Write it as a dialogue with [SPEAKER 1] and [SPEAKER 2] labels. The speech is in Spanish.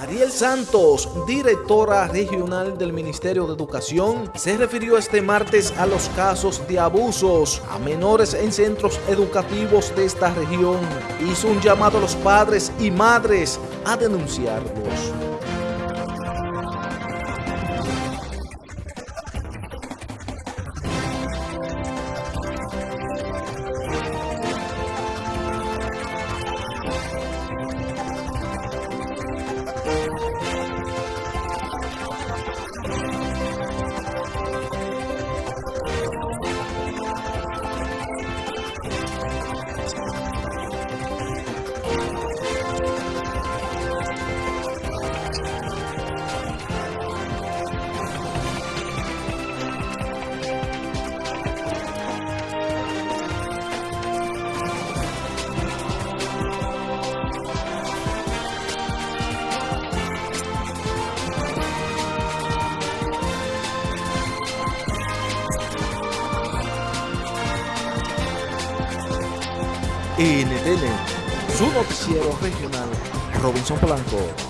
[SPEAKER 1] Mariel Santos, directora regional del Ministerio de Educación, se refirió este martes a los casos de abusos a menores en centros educativos de esta región. Hizo un llamado a los padres y madres a denunciarlos. NTN, su noticiero regional, Robinson Blanco.